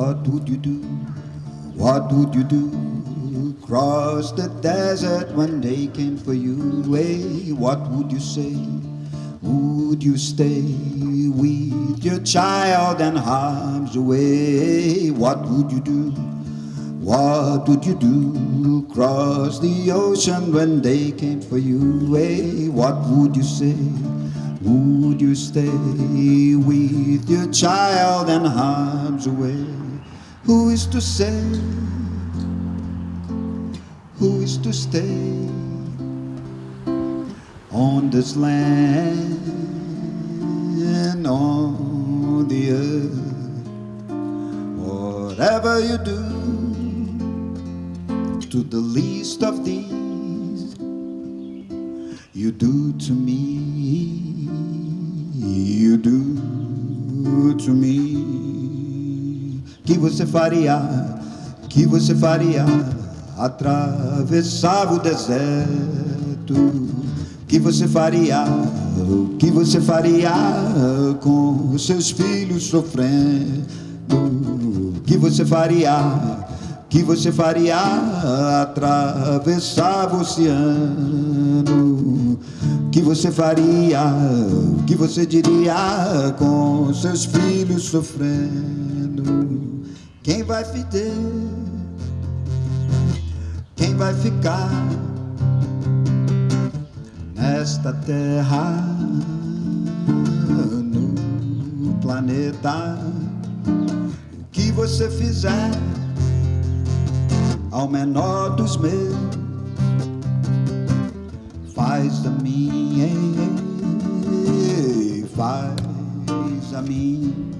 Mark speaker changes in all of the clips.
Speaker 1: What would you do? What would you do? Cross the desert when they came for you. Hey, what would you say? Would you stay with your child and harm's away? What would you do? What would you do? Cross the ocean when they came for you. Hey, what would you say? Would you stay with your child and harm's away? Who is to say? Who is to stay on this land and on the earth? Whatever you do to the least of these, you do to me you do to me. Que você faria, que você faria atravessar o deserto? Que você faria, o que você faria com os seus filhos sofrendo? Que você faria, que você faria atravessar o oceano? que você faria, o que você diria com seus filhos sofrendo? Quem vai ficar? Quem vai ficar nesta terra, no planeta? O que você fizer ao menor dos meus faz a mim, faz a mim.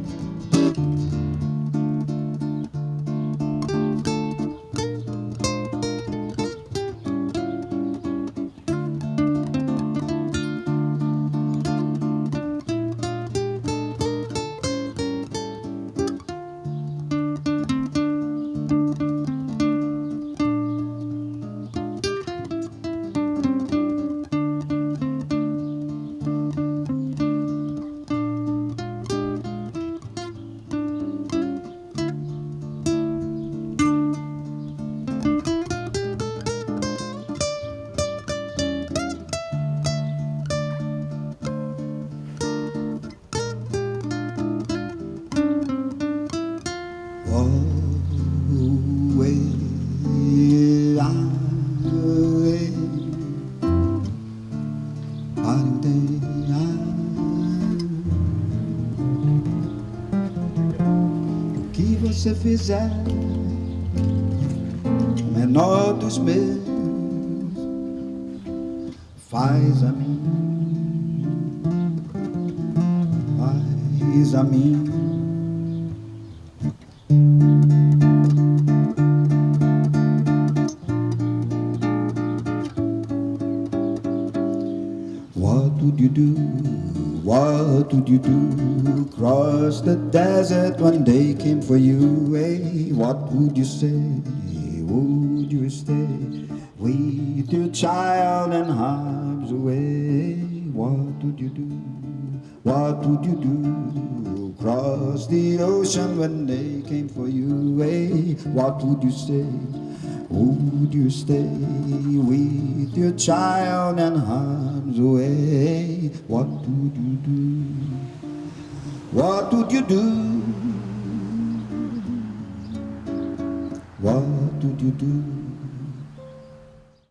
Speaker 1: Você fizer, o menor dos meus, faz a mim, faz a mim. You do? What would you do? Cross the desert when they came for you. Hey, what would you say? Would you stay with your child and harms away? Eh? What would you do? What would you do? Cross the ocean when they came for you. Hey, what would you say? Would you stay with your child and harm's away? What would you do? What would you do? What would you do?